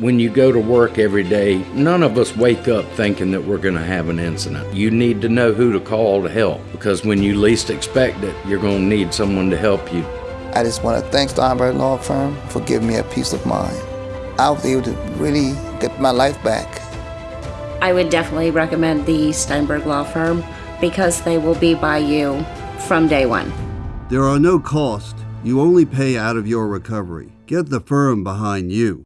When you go to work every day, none of us wake up thinking that we're going to have an incident. You need to know who to call to help because when you least expect it, you're going to need someone to help you. I just want to thank Steinberg Law Firm for giving me a peace of mind. I was able to really get my life back. I would definitely recommend the Steinberg Law Firm because they will be by you from day one. There are no costs. You only pay out of your recovery. Get the firm behind you.